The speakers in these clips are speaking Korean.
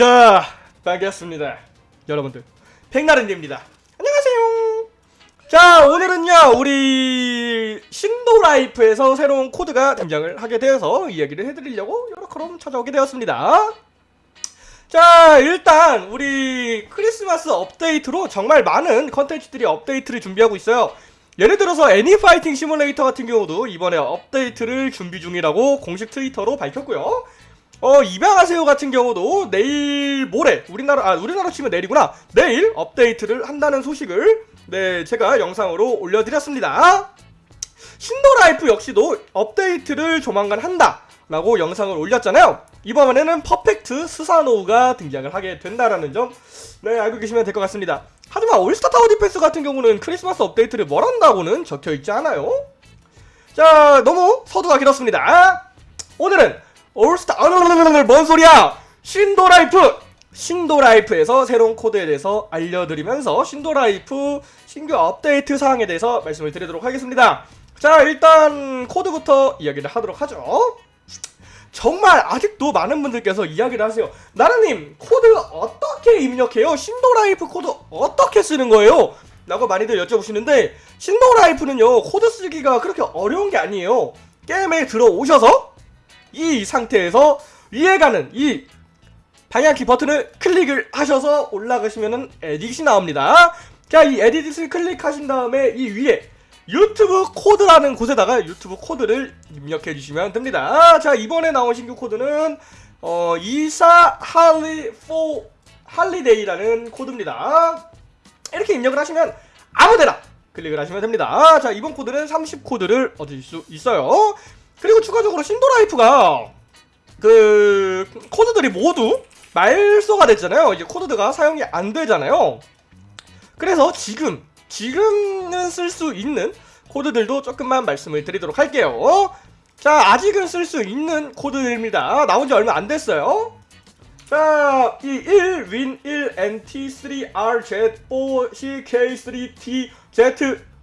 자, 반갑습니다. 여러분들. 백나른입니다. 안녕하세요. 자, 오늘은요, 우리 신도라이프에서 새로운 코드가 등장을 하게 되어서 이야기를 해드리려고 요렇게럼 찾아오게 되었습니다. 자, 일단 우리 크리스마스 업데이트로 정말 많은 컨텐츠들이 업데이트를 준비하고 있어요. 예를 들어서 애니 파이팅 시뮬레이터 같은 경우도 이번에 업데이트를 준비 중이라고 공식 트위터로 밝혔고요. 어 입양하세요 같은 경우도 내일 모레 우리나라 아 우리나라 치면 내일이구나. 내일 업데이트를 한다는 소식을 네 제가 영상으로 올려드렸습니다. 신도라이프 역시도 업데이트를 조만간 한다 라고 영상을 올렸잖아요. 이번에는 perfect 스사노우가 등장을 하게 된다라는 점 네 알고 계시면 될 것 같습니다. 하지만 올스타 타워 디펜스 같은 경우는 크리스마스 업데이트를 뭘 한다고는 적혀있지 않아요. 자 너무 서두가 길었습니다. 오늘은 올스타 아르르르르 뭔 소리야? 신도라이프! 신도라이프에서 새로운 코드에 대해서 알려드리면서 신도라이프 신규 업데이트 사항에 대해서 말씀을 드리도록 하겠습니다. 자 일단 코드부터 이야기를 하도록 하죠. 정말 아직도 많은 분들께서 이야기를 하세요. 나른님 코드 어떻게 입력해요? 신도라이프 코드 어떻게 쓰는 거예요? 라고 많이들 여쭤보시는데 신도라이프는요 코드 쓰기가 그렇게 어려운 게 아니에요. 게임에 들어오셔서 이 상태에서 위에 가는 이 방향키 버튼을 클릭을 하셔서 올라가시면은 edit이 나옵니다. 자, 이 edit를 클릭하신 다음에 이 위에 유튜브 코드라는 곳에다가 유튜브 코드를 입력해 주시면 됩니다. 자, 이번에 나온 신규 코드는 어, issa holi 포 holiday라는 코드입니다. 이렇게 입력을 하시면 아무데나 클릭을 하시면 됩니다. 자, 이번 코드는 30 코드를 얻으실 수 있어요. 그리고 추가적으로 신도라이프가 그 코드들이 모두 말소가 됐잖아요. 이제 코드가 사용이 안 되잖아요. 그래서 지금 지금은 쓸 수 있는 코드들도 조금만 말씀을 드리도록 할게요. 자, 아직은 쓸 수 있는 코드입니다. 나온 지 얼마 안 됐어요. 자, 이 1, win 1, nt 3, r, z, o, c, k, 3, t, z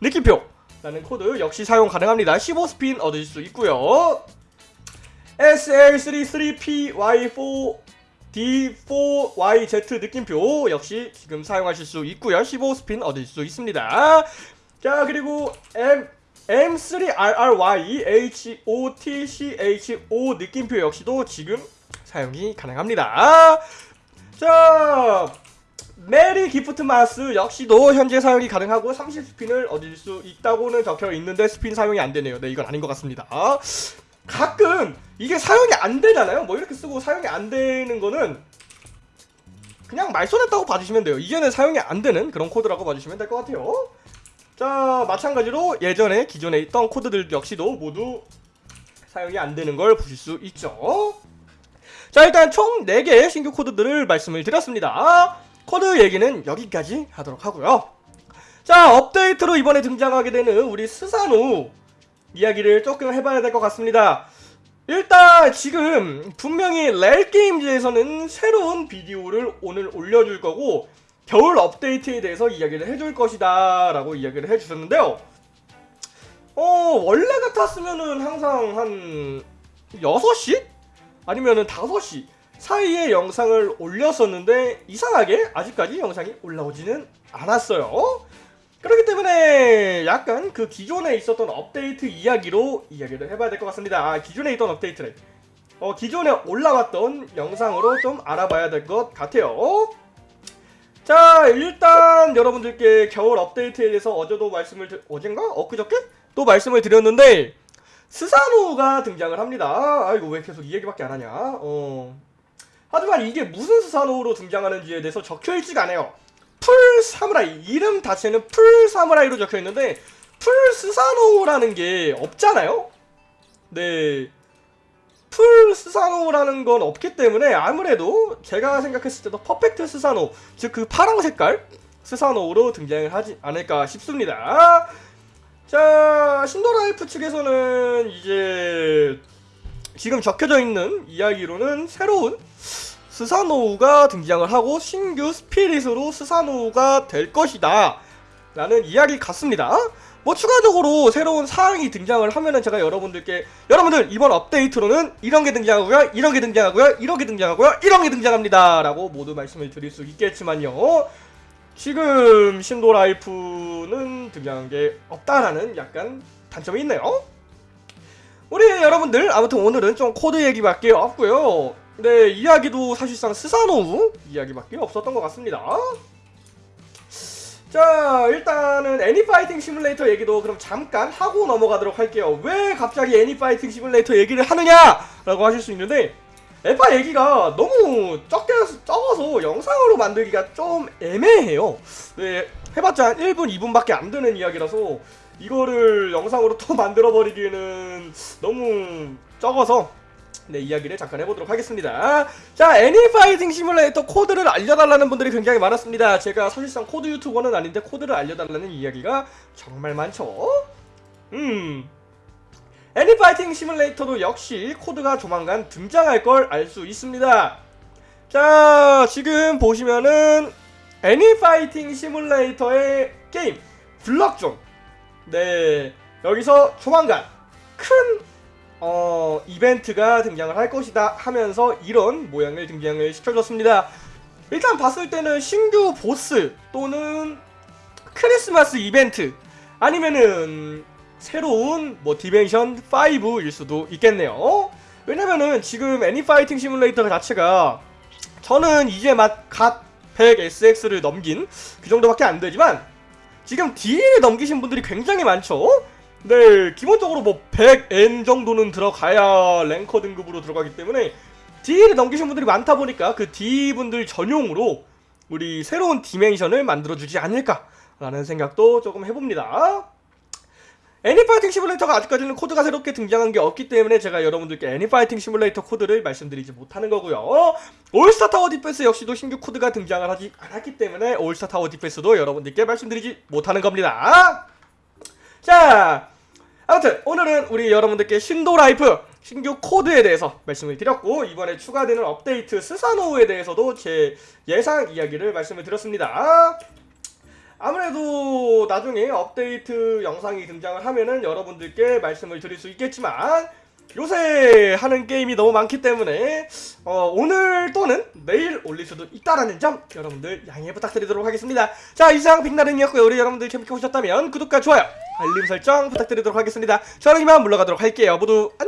느낌표 라는 코드 역시 사용 가능합니다. 15스핀 얻으실 수 있고요. SL33PY4 D4YZ 느낌표 역시 지금 사용하실 수 있고요. 15스핀 얻을 수 있습니다. 자 그리고 M M3RRY HOTCHO 느낌표 역시도 지금 사용이 가능합니다. 자 merry gift mas 역시도 현재 사용이 가능하고 30스핀을 얻을 수 있다고는 적혀 있는데 스핀 사용이 안 되네요. 네, 이건 아닌 것 같습니다. 가끔 이게 사용이 안 되잖아요. 뭐 이렇게 쓰고 사용이 안 되는 거는 그냥 말소됐다고 봐주시면 돼요. 이게는 사용이 안 되는 그런 코드라고 봐주시면 될 것 같아요. 자, 마찬가지로 예전에 기존에 있던 코드들 역시도 모두 사용이 안 되는 걸 보실 수 있죠. 자, 일단 총 4개의 신규 코드들을 말씀을 드렸습니다. 코드 얘기는 여기까지 하도록 하고요. 자, 업데이트로 이번에 등장하게 되는 우리 스사노 이야기를 조금 해봐야 될 것 같습니다. 일단 지금 분명히 렐게임즈에서는 새로운 비디오를 오늘 올려줄 거고 겨울 업데이트에 대해서 이야기를 해줄 것이다 라고 이야기를 해주셨는데요. 어 원래 같았으면은 항상 한 6시? 아니면은 5시 사이에 영상을 올렸었는데 이상하게 아직까지 영상이 올라오지는 않았어요. 그렇기 때문에 약간 그 기존에 있었던 업데이트 이야기로 이야기를 해봐야 될 것 같습니다. 아, 기존에 있던 업데이트를 어, 기존에 올라왔던 영상으로 좀 알아봐야 될 것 같아요. 자 일단 여러분들께 겨울 업데이트에 대해서 어제도 말씀을 드... 어젠가? 엊그저께? 또 말씀을 드렸는데 스사노가 등장을 합니다. 아이고 왜 계속 이 얘기밖에 안 하냐 어. 하지만 이게 무슨 스사노로 등장하는지에 대해서 적혀있지가 않아요. full 사무라이 이름 자체는 full 사무라이로 적혀 있는데 full 스사노라는 게 없잖아요. 네. full 스사노라는 건 없기 때문에 아무래도 제가 생각했을 때도 perfect 스사노 즉 그 파랑 색깔 스사노로 등장을 하지 않을까 싶습니다. 자 신도라이프 측에서는 이제 지금 적혀져 있는 이야기로는 새로운 스사노우가 등장을 하고 신규 스피릿으로 스사노우가 될 것이다 라는 이야기 같습니다. 뭐 추가적으로 새로운 사항이 등장을 하면은 제가 여러분들께 여러분들 이번 업데이트로는 이런 게 등장하고요, 이런 게 등장하고요, 이런 게 등장하고요, 이런 게 등장합니다 라고 모두 말씀을 드릴 수 있겠지만요. 지금 신도 라이프는 등장한 게 없다라는 약간 단점이 있네요. 우리 여러분들 아무튼 오늘은 좀 코드 얘기밖에 없고요. 네 이야기도 사실상 스사노우 이야기밖에 없었던 것 같습니다. 자 일단은 애니파이팅 시뮬레이터 얘기도 그럼 잠깐 하고 넘어가도록 할게요 왜 갑자기 애니파이팅 시뮬레이터 얘기를 하느냐 라고 하실 수 있는데 에파 얘기가 너무 적게 적어서 영상으로 만들기가 좀 애매해요 네 해봤자 한 1분 2분밖에 안 되는 이야기라서 이거를 영상으로 또 만들어 버리기는 너무 적어서 네 이야기를 잠깐 해보도록 하겠습니다. 자 애니파이팅 시뮬레이터 코드를 알려달라는 분들이 굉장히 많았습니다. 제가 사실상 코드 유튜버는 아닌데 코드를 알려달라는 이야기가 정말 많죠. 음. 애니파이팅 시뮬레이터도 역시 코드가 조만간 등장할 걸 알 수 있습니다. 자 지금 보시면은 애니파이팅 시뮬레이터의 게임 블럭존 네 여기서 조만간 큰 어, 이벤트가 등장을 할 것이다 하면서 이런 모양을 등장을 시켜줬습니다. 일단 봤을 때는 신규 보스 또는 크리스마스 이벤트 아니면은 새로운 뭐 dimension 5일 수도 있겠네요. 왜냐면은 지금 애니파이팅 시뮬레이터 자체가 저는 이제 막 갓 100SX를 넘긴 그 정도밖에 안 되지만 지금 D를 넘기신 분들이 굉장히 많죠. 네, 기본적으로 뭐 100N 정도는 들어가야 랭커 등급으로 들어가기 때문에 D를 넘기신 분들이 많다 보니까 그 D분들 전용으로 우리 새로운 디멘션을 만들어주지 않을까라는 생각도 조금 해봅니다. 애니파이팅 시뮬레이터가 아직까지는 코드가 새롭게 등장한 게 없기 때문에 제가 여러분들께 애니파이팅 시뮬레이터 코드를 말씀드리지 못하는 거고요. 올스타 타워 디펜스 역시도 신규 코드가 등장을 하지 않았기 때문에 올스타 타워 디펜스도 여러분들께 말씀드리지 못하는 겁니다. 자, 아무튼 오늘은 우리 여러분들께 신도 라이프 신규 코드에 대해서 말씀을 드렸고 이번에 추가되는 업데이트 스사노우에 대해서도 제 예상 이야기를 말씀을 드렸습니다. 아무래도 나중에 업데이트 영상이 등장을 하면은 여러분들께 말씀을 드릴 수 있겠지만 요새 하는 게임이 너무 많기 때문에 어, 오늘 또는 내일 올릴 수도 있다라는 점 여러분들 양해 부탁드리도록 하겠습니다. 자 이상 빅나른이었고요. 우리 여러분들 재밌게 보셨다면 구독과 좋아요 알림 설정 부탁드리도록 하겠습니다. 저는 이만 물러가도록 할게요. 모두 안녕